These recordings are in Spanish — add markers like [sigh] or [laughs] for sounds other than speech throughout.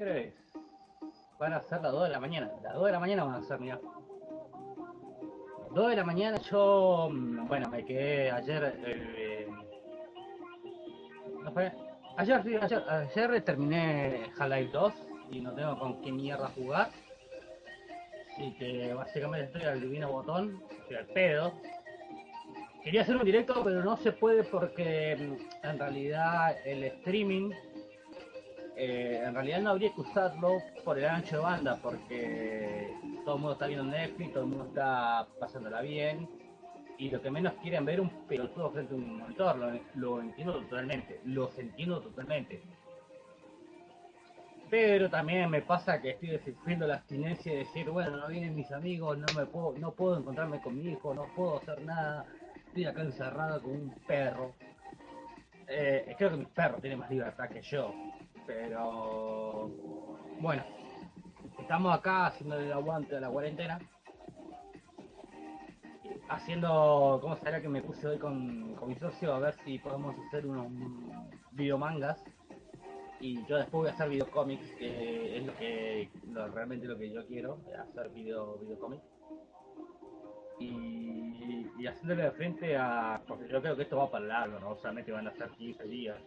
¿Qué hora? Van a ser las 2 de la mañana. Las 2 de la mañana van a ser, mira. 2 de la mañana yo, mm, bueno, me quedé ayer, eh, ayer, ayer, ayer terminé Half-Life 2 y no tengo con qué mierda jugar. Así que básicamente estoy al divino botón, estoy al pedo. Quería hacer un directo, pero no se puede porque mm, en realidad el streaming eh, en realidad no habría que usarlo por el ancho de banda, porque todo el mundo está viendo Netflix, todo el mundo está pasándola bien, y lo que menos quieren ver un pelotudo frente a un monitor, lo, entiendo totalmente, los entiendo totalmente. Pero también me pasa que estoy sufriendo la abstinencia de decir, bueno, no vienen mis amigos, no me puedo, no puedo encontrarme con mi hijo, no puedo hacer nada, estoy acá encerrado con un perro. Eh, creo que mi perro tiene más libertad que yo, pero bueno, estamos acá haciendo el aguante de la cuarentena. Haciendo, ¿cómo será que me puse hoy con, mi socio? A ver si podemos hacer unos videomangas. Y yo después voy a hacer videocómics, que es lo que realmente lo que yo quiero, hacer video, videocómics. Y, y haciéndole de frente a. Porque yo creo que esto va para largo, ¿no? Solamente van a ser 15 días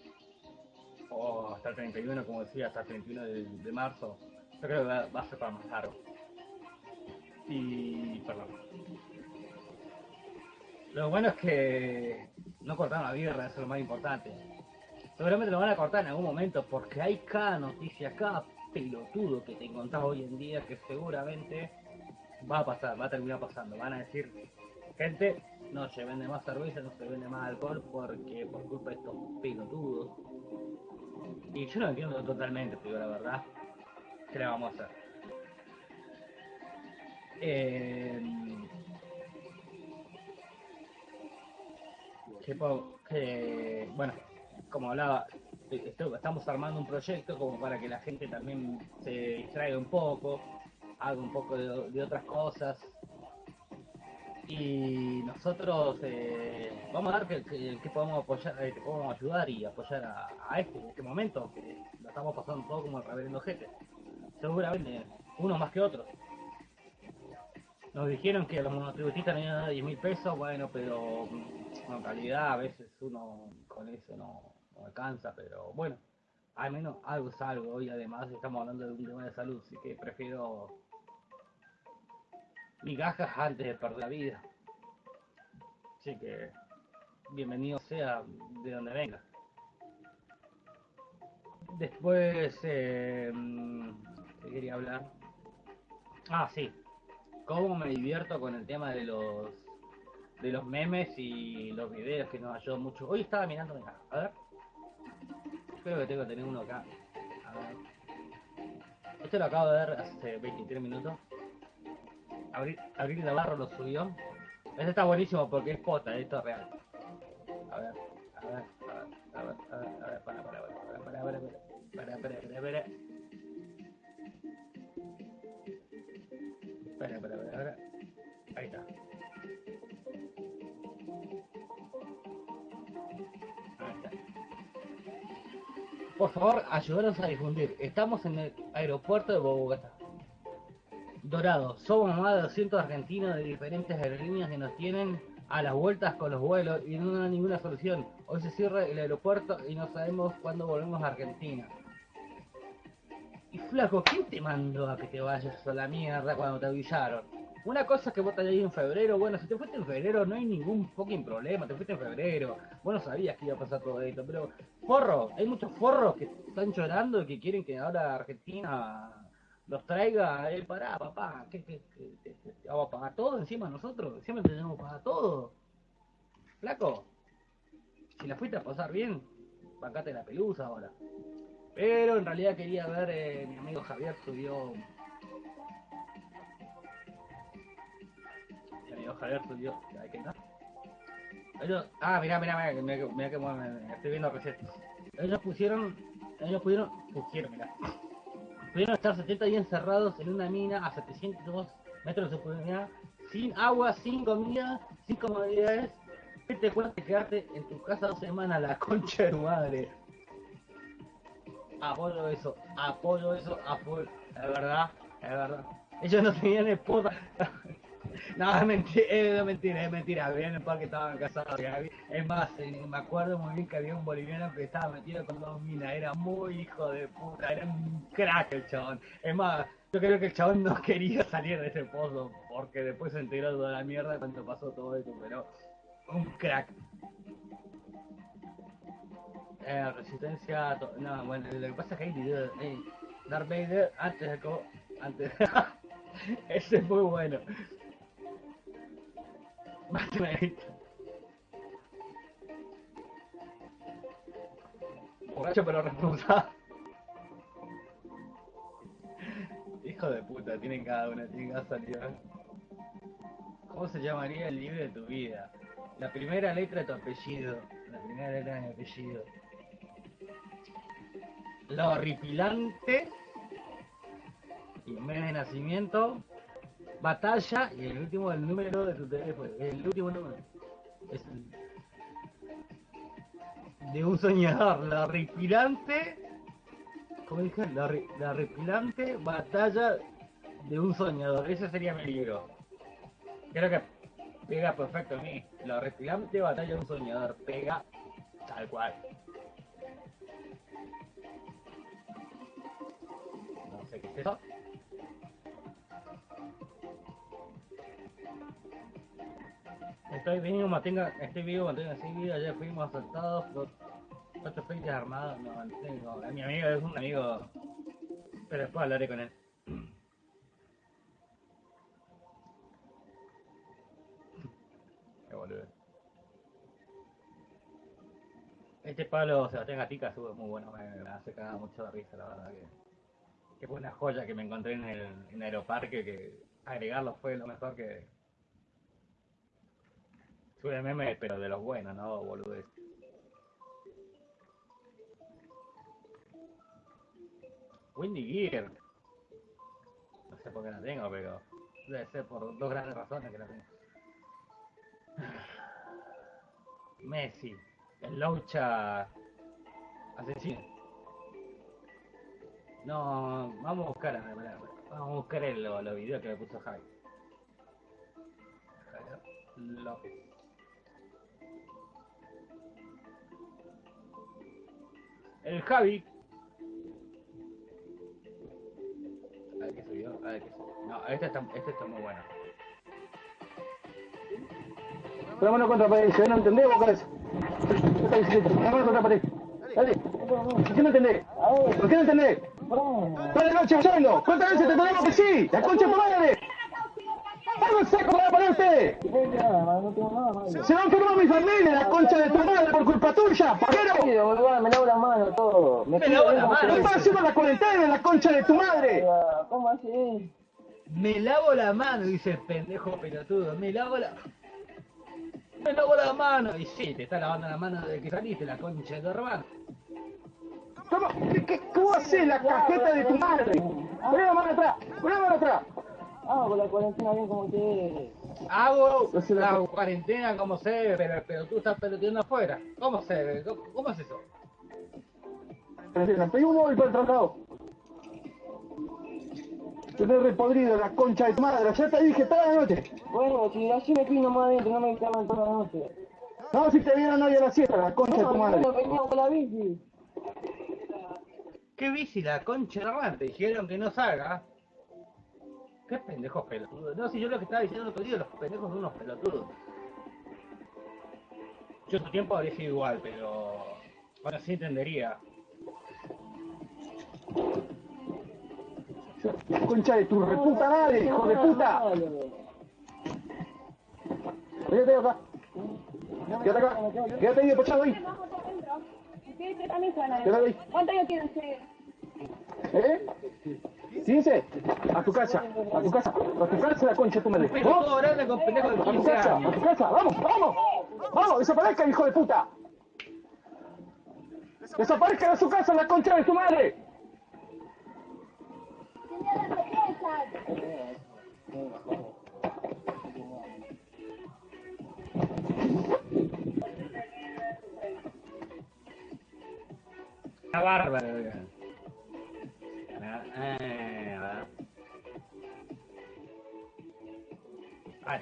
o hasta el 31, como decía, hasta el 31 de, marzo, yo creo que va, a ser para más largo. Y, perdón. Lo bueno es que no cortaron la birra, eso es lo más importante. Seguramente lo van a cortar en algún momento porque hay cada noticia, cada pelotudo que te encontrás hoy en día que seguramente va a pasar, va a terminar pasando. Van a decir, gente, no se vende más cerveza, no se vende más alcohol porque por culpa de estos pelotudos y yo lo entiendo totalmente, pero la verdad. ¿Qué le vamos a hacer? Eh, bueno, como hablaba, estamos armando un proyecto como para que la gente también se distraiga un poco, haga un poco de otras cosas, y nosotros eh, vamos a ver que, podemos apoyar, eh, podemos ayudar y apoyar a, este en este momento, que lo estamos pasando todo como el reverendo gente. Seguramente, unos más que otros. Nos dijeron que los monotributistas tenían 10 mil pesos, bueno, pero mm, en realidad a veces uno con eso no, no alcanza, pero bueno, al menos algo es algo y además estamos hablando de un tema de salud, así que prefiero migajas antes de perder la vida. Así que bienvenido sea de donde venga. Después, eh, ¿qué quería hablar? Ah, sí. Cómo me divierto con el tema de los de los memes y los videos que nos ayudan mucho. Hoy estaba mirando, mira, a ver. Creo que tengo que tener uno acá. A ver. Este lo acabo de ver hace 23 minutos. Abril, Abril Navarro lo subió. Este está buenísimo porque es pota, esto es real. A ver, a ver, a ver, a ver, a ver, para, para, para, para, para, para, para, para, para. Espera, espera, espera, Ahí está. Ahí está. Por favor, ayúdanos a difundir. Estamos en el aeropuerto de Bogotá. Dorado, somos más de 200 argentinos de diferentes aerolíneas que nos tienen a las vueltas con los vuelos y no hay ninguna solución. Hoy se cierra el aeropuerto y no sabemos cuándo volvemos a Argentina. Y flaco, ¿quién te mandó a que te vayas a la mierda cuando te avisaron? Una cosa es que vos te en febrero, bueno, si te fuiste en febrero no hay ningún fucking problema, te fuiste en febrero, vos no sabías que iba a pasar todo esto, pero forro, hay muchos forros que están llorando y que quieren que ahora Argentina los traiga, él pará, papá, ¿qué, qué, qué, vamos a pagar todo encima nosotros? Siempre tenemos que pagar todo. Flaco, si la fuiste a pasar bien, bancate la pelusa ahora. Pero en realidad quería ver, eh, mi amigo Javier subió... Mi amigo Javier subió... ¿Qué no? Ellos, ah, mirá, mirá, mirá, mirá, que me, estoy viendo recetas. Ellos pusieron, ellos pudieron, pusieron, mirá pudieron estar 70 días encerrados en una mina a 702 metros de profundidad, sin agua, sin comida, sin comodidades. ¿Qué te cuesta quedarte en tu casa dos semanas la concha de tu madre? apoyo eso, apoyo eso, apoyo, es verdad, es verdad. Ellos no tenían esposa. No, [laughs] es mentira, es mentira, es mentira. Había un par que estaban casados. Es más, eh, me acuerdo muy bien que había un boliviano que estaba metido con dos minas. Era muy hijo de puta, era un crack el chabón. Es más, yo creo que el chabón no [laughs] quería salir de ese pozo porque después se enteró de toda la mierda cuando pasó todo eso, pero un crack. Eh, resistencia. No, bueno, lo que pasa es que hay videos. Eh, Darth Vader antes de. Antes. [laughs] Ese es muy bueno. Borracho pero responsable. Hijo de puta, tienen cada una, tienen cada salida. ¿Cómo se llamaría el libro de tu vida? La primera letra de tu apellido. La primera letra de mi apellido. Lo horripilante. Y mes de nacimiento batalla y el último el número de tu teléfono. El último número. Es de un soñador. La repilante. ¿Cómo dije? La, la repilante batalla de un soñador. Ese sería mi libro. Creo que pega perfecto a mí. La repilante batalla de un soñador. Pega tal cual. No sé qué es eso. Estoy vivo, mantenga, estoy vivo, mantenga así vida, ayer fuimos asaltados por cuatro frentes armados, no mi amigo es un amigo, pero después hablaré con él. Qué boludo. Este palo Sebastián Gatica sube muy bueno, me, me hace cagar mucho de risa, la verdad que, que fue una joya que me encontré en el, en el aeroparque que agregarlo fue lo mejor que, Sube meme, pero de los buenos, no boludez. Windy Gear. No sé por qué la tengo, pero debe ser por dos grandes razones que la tengo. [sighs] Messi, el Laucha asesino. No, vamos a buscar, vamos a buscar el, los videos que me puso Javi. López. El Javi. A ver qué soy yo. A ver qué soy. No, este está, este está muy bueno. Vámonos contra pared, ¿se no entendés vos, cabeza? Vámonos contra pared. Dale. ¿Por qué no entendés? ¿Por qué no entendés? ¿Cuál es la noche oyendo? ¿Cuántas veces te tenemos que sí? ¡La concha tu madre! ¡Hago seco para ustedes! Se va a enfermar mi familia, la concha de tu madre, por culpa tuya, paquero. Me lavo la mano todo. Me lavo la mano. ¿Qué estás haciendo la cuarentena, la concha de tu madre? ¿Cómo así? Me lavo la mano, dice el pendejo pelotudo. Me lavo la... Me lavo la mano. Y sí, te está lavando la mano desde que saliste, la concha de tu hermano. ¿Cómo? ¿Qué, qué, cómo haces la cajeta de tu madre? Poné la mano atrás, poné la mano atrás. Ah, con la cuarentena bien como que... Hago No la- la cuarentena como se debe, pero, pero tú estás peloteando afuera. ¿Cómo se debe? ¿Cómo, cómo es eso? Pedí un móvil para el traslado. Tenés repodrido la concha de tu madre, ya te dije toda la noche. Bueno, si así me fui nomás adentro, no me llaman toda la noche. No, si te vieron hoy a la siesta, la concha de tu madre. No, venía con la bici. ¿Qué bici la concha de la madre? Te dijeron que no salga. ¿Qué pendejos pelotudos? No, si yo lo que estaba diciendo el otro día, los pendejos son unos pelotudos. Yo en su tiempo habría sido igual, pero ahora sí entendería. Concha de tu reputa madre, hijo de puta. Quédate acá. Quédate acá. Quédate ahí apoyado ahí. Quédate ahí. ¿Cuánto años tiene usted? ¿Eh? ¿15? A tu casa, a tu casa, a tu casa la concha de tu madre. ¿Vos? A tu 15 casa, a tu casa, vamos, vamos. Vamos, desaparezca, hijo de puta. Desaparezca de su casa la concha de tu madre. Señora, ¿qué Una bárbara.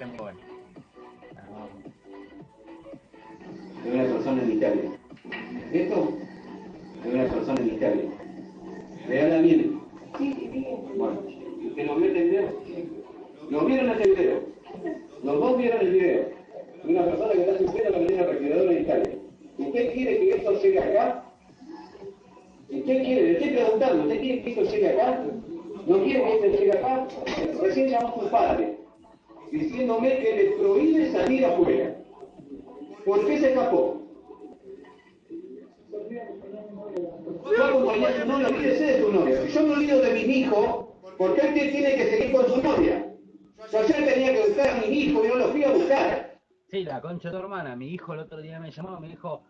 Está muy bueno. De una persona en Italia. Esto de una persona en Italia. Vean a bien. Bueno, ¿usted lo vio el video? ¿Lo vieron ese video? Los dos vieron el video. De una persona que está sufriendo la manera refrigeradora en Italia. ¿Usted quiere que esto llegue acá? ¿Usted quiere? Le estoy preguntando, ¿usted quiere que esto llegue acá? ¿No quiere que esto llegue acá? Recién llamó a su padre, diciéndome que le prohíbe salir afuera. ¿Por qué se escapó? Yo acompañé a su novia, olvídese de su novia. Yo me olvido de mi hijo, ¿por qué tiene que seguir con su novia? Yo ayer tenía que buscar a mi hijo y no lo fui a buscar. Sí, la concha de tu hermana. Mi hijo el otro día me llamó, me dijo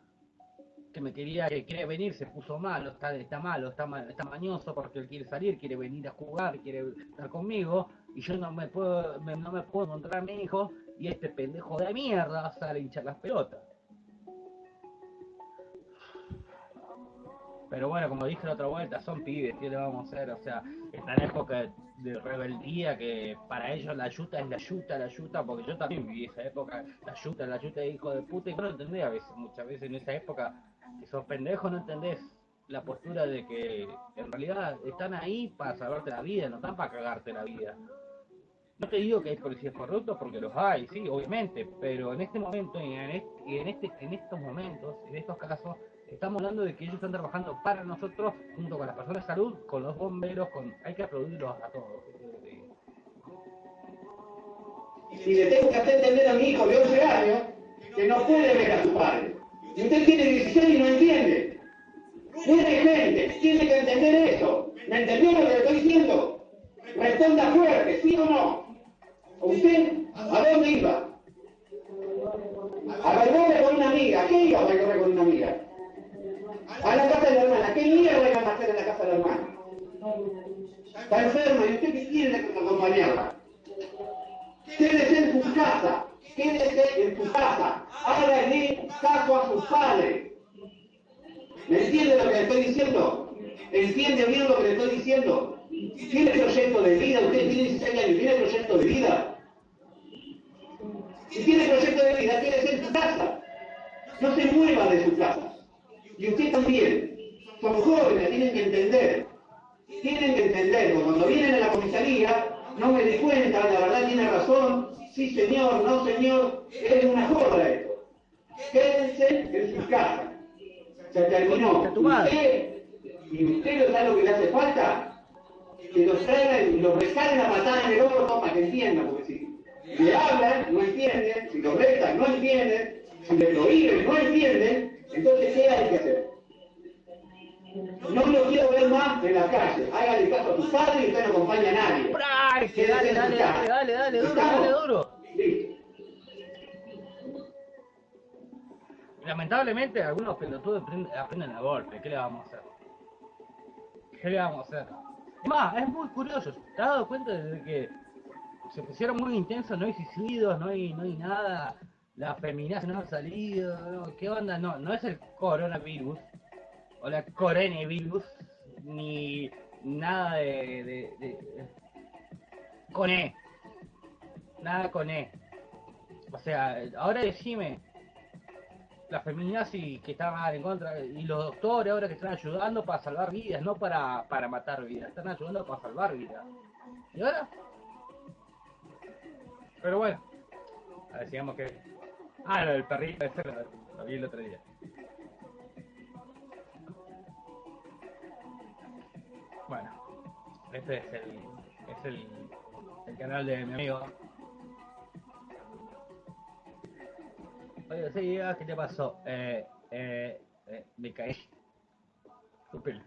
que me quería, que quiere venir, se puso malo, está, está malo, está, está mañoso porque él quiere salir, quiere venir a jugar, quiere estar conmigo, y yo no me puedo, me- no me puedo encontrar a mi hijo, y este pendejo de mierda sale a hinchar las pelotas. Pero bueno, como dije la otra vuelta, son pibes, ¿qué le vamos a hacer? O sea, está en época de rebeldía que para ellos la yuta es la yuta, la yuta, porque yo también viví esa época, la yuta, la yuta hijo de puta, y no entendés a veces, muchas veces en esa época, que sos pendejo, no entendés la postura de que en realidad están ahí para salvarte la vida, no están para cagarte la vida. No te digo que hay policías corruptos porque los hay, sí, obviamente, pero en este momento y en, este, en, este, en estos momentos, en estos casos, estamos hablando de que ellos están trabajando para nosotros, junto con las personas de salud, con los bomberos, con hay que aplaudirlos a todos. Y le tengo que hacer entender a mi hijo de 11 años que no puede ver a su padre. Y usted tiene 16 y no entiende. Tiene gente, tiene que entender eso. ¿Me entendió lo que le estoy diciendo? Responda fuerte, ¿sí o no? ¿Usted a dónde iba? A Valverde con una amiga. ¿Qué iba a Valverde con una amiga? A la casa de la hermana. ¿Qué mierda iban a hacer en la casa de la hermana? Está enferma y usted qué quiere acompañarla. Quédese en su casa, quédese en su casa, hágale caso a sus padres. ¿Me entiende lo que le estoy diciendo? ¿Entiende bien lo que le estoy diciendo? ¿Tiene proyecto de vida? Usted tiene 16 años, ¿tiene proyecto de vida? Si tiene proyecto de vida, quédese en su casa. No se mueva de su casa. Y usted también. Son jóvenes, tienen que entender. Tienen que entender, porque cuando vienen a la comisaría, no me di cuenta, la verdad tiene razón, sí señor, no señor, es una joda esto. Quédense en su casa. Se terminó. Usted, y usted sabe lo que le hace falta, que los traigan y los rescalen a patada en el orto para que entiendan, porque si le hablan, no entienden, si los restan, no entienden, si le prohíben, no entienden, entonces ¿qué hay que hacer? No lo quiero ver más en la calle. Hágale caso a tu padre y usted no acompaña a nadie. ¡Ay, que dale, dale, dale, dale, dale, duro, dale, duro! Listo. Lamentablemente algunos pelotudos aprenden, aprenden a golpe, ¿qué le vamos a hacer? ¿Qué le vamos a hacer? Es Más, es muy curioso, ¿te has dado cuenta de que se pusieron muy intensos, no hay suicidios, no hay, no hay nada, las feminazis no han salido, ¿qué onda? No, no es el coronavirus, o la coronavirus, ni nada de, de, de- con E, nada con E. O sea, ahora decime, las feminazis que estaban en contra y los doctores ahora que están ayudando para salvar vidas, no para, para matar vidas, están ayudando para salvar vidas. ¿Y ahora? Pero bueno, sigamos que... Ah, del perrito, ese lo, lo vi el otro día. Bueno, este es el, es el, el canal de mi amigo. Oye, sí, ah, ¿qué te pasó? Eh, eh, eh, me caí. Espera,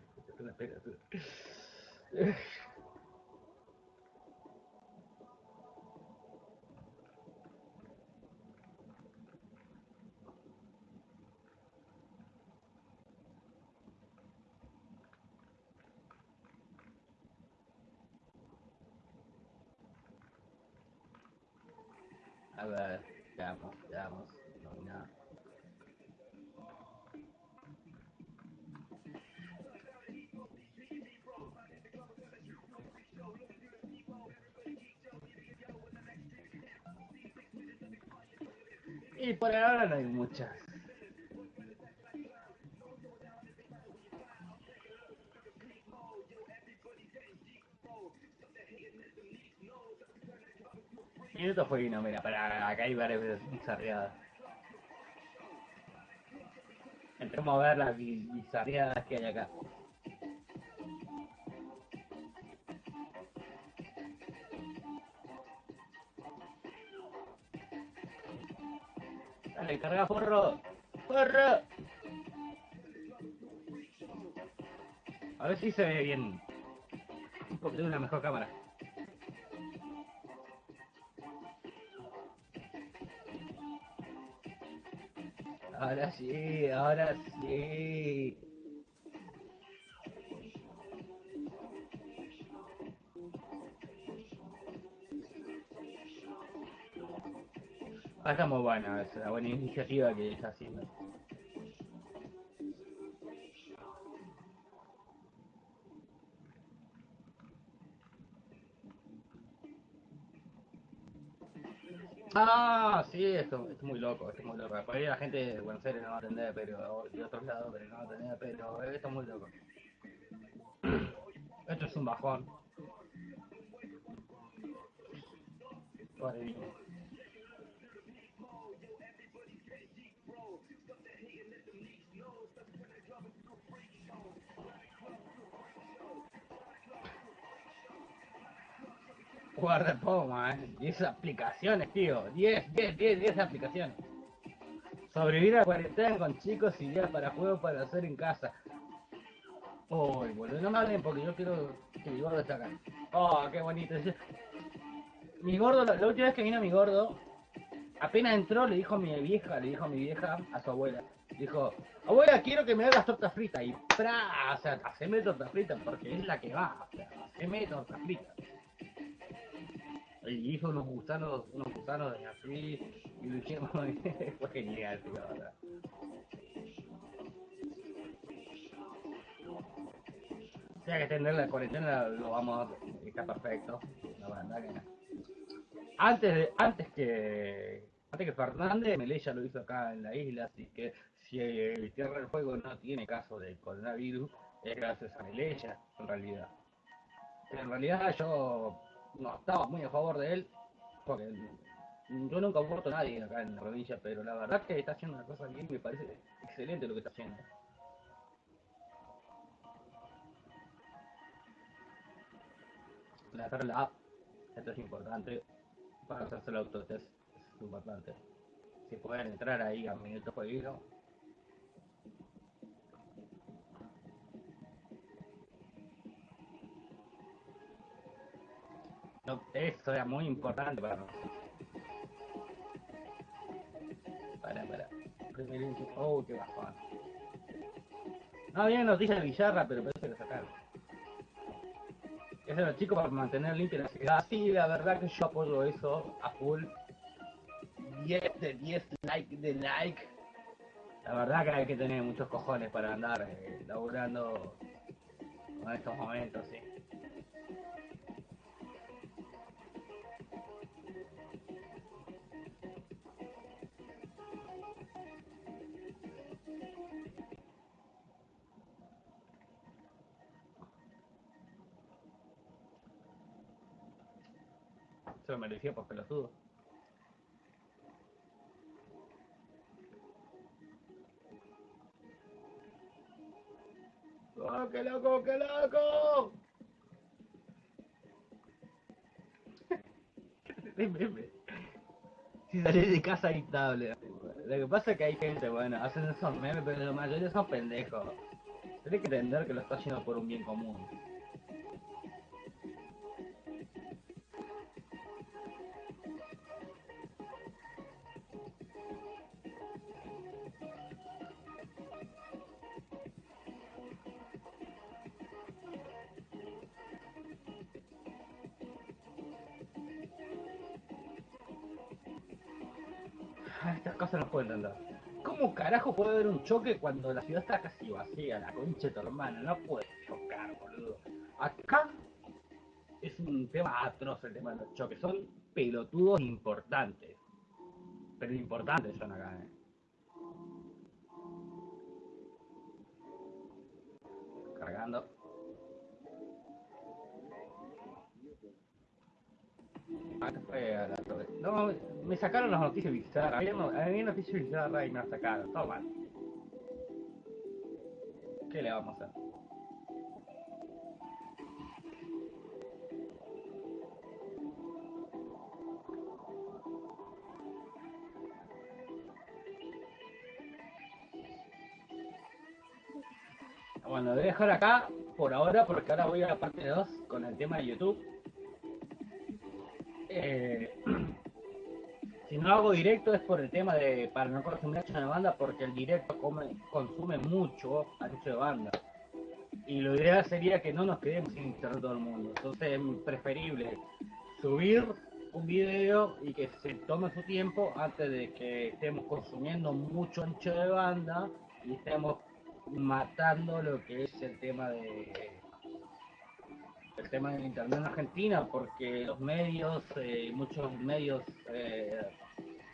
A ver, veamos, veamos. Nómina. Y por ahora no hay muchas. Minuto fue mira, para acá hay varias bizarreadas. Entremos a ver las bi- bizarreadas que hay acá. Dale, carga forro. ¡Forro! A ver si se ve bien. Porque tengo una mejor cámara. Ahora sí, ahora sí. Ah, está muy buena, es una buena iniciativa que está haciendo. Esto, esto es muy loco, esto es muy loco. Por ahí la gente de Buenos Aires no va a entender, pero de otros lados pero no va a entender, pero esto es muy loco. [clears throat] Esto es un bajón. Pobre niño. Guarda poma, eh. 10 aplicaciones, tío. 10, 10, 10, 10 aplicaciones. Sobrevivir a cuarentena con chicos, ideas para juegos para hacer en casa. Uy, boludo, no me hablen porque yo quiero que mi gordo esté acá. Oh, qué bonito. Mi gordo, la, la última vez que vino mi gordo, apenas entró, le dijo a mi vieja, le dijo a mi vieja, a su abuela, dijo, abuela, quiero que me hagas torta frita. Y ¡pra! O sea, haceme torta frita porque es la que va. O sea, haceme torta frita. Y hizo unos gusanos, unos gusanos de así, y lo hicimos, [laughs] fue genial, tío, verdad. Si hay que extender la cuarentena, lo vamos a está perfecto. La verdad que. Antes de, antes que antes que Fernández, Melé ya lo hizo acá en la isla, así que si el Tierra del Fuego no tiene caso de coronavirus, es gracias a Melella, en realidad. En realidad yo no estaba muy a favor de él, porque yo nunca voto a nadie acá en la provincia, pero la verdad que está haciendo una cosa bien, me parece excelente lo que está haciendo. La la esto es importante, para hacerse el autotest, es importante. Si pueden entrar ahí a Minuto Jueguito, Eso era muy importante para nosotros. Para, para. Oh, qué bajón. No había noticias de Villarra, pero parece que lo sacaron. Eso los chicos para mantener limpia la ciudad. Sí, la verdad que yo apoyo eso a full. 10 de 10 like de like. La verdad que hay que tener muchos cojones para andar eh, laburando con estos momentos, sí. Se lo merecía por pelotudo. ¡Oh, qué loco, qué loco! [laughs] Meme. si salís de casa dictable. Lo que pasa es que hay gente, bueno, hacen esos memes, pero la mayoría son pendejos. Tienes que entender que lo está haciendo por un bien común. Estas cosas no puedo entender. ¿Cómo carajo puede haber un choque cuando la ciudad está casi vacía? La concha de tu hermana, no puede chocar, boludo. Acá es un tema atroz el tema de los choques, son pelotudos importantes. Pero importantes son acá, eh. Cargando. Ah. No, me sacaron las noticias bizarras. Había, no- había noticias bizarras y me las sacaron. Todo mal. ¿Qué le vamos a hacer? Bueno, lo voy a dejar acá por ahora porque ahora voy a la parte 2 con el tema de YouTube. Eh, [clears throat] si no hago directo es por el tema de para no consumir ancho de banda porque el directo consume mucho ancho de banda. Y lo ideal sería que no nos quedemos sin internet todo el mundo. Entonces es preferible subir un video y que se tome su tiempo antes de que estemos consumiendo mucho ancho de banda y estemos matando lo que es el tema de el tema del internet en Argentina porque los medios eh, muchos medios eh,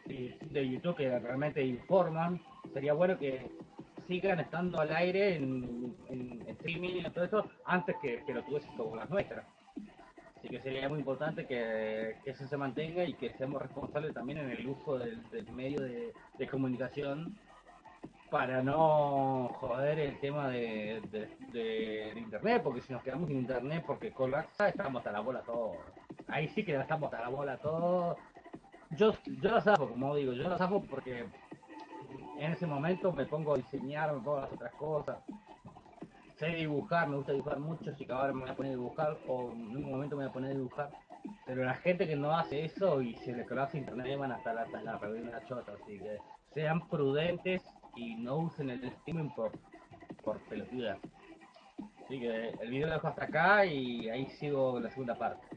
de YouTube que realmente informan sería bueno que sigan estando al aire en, en streaming y todo eso antes que, que lo tuviesen como las nuestras. Así que sería muy importante que, que eso se mantenga y que seamos responsables también en el uso del, del medio de, de comunicación para no joder el tema de, de, internet, porque si nos quedamos sin internet porque colapsa, estamos a la bola todos. Ahí sí que estamos a la bola todos. Yo, yo lo zafo, como digo, yo lo zafo porque en ese momento me pongo a diseñar, me pongo a hacer otras cosas. Sé dibujar, me gusta dibujar mucho, así que ahora me voy a poner a dibujar, o en un momento me voy a poner a dibujar. Pero la gente que no hace eso y se le colapsa internet van hasta la, hasta la reunión chota, así que sean prudentes y no usen el streaming por, por pelotudas. Así que el video lo dejo hasta acá y ahí sigo la segunda parte.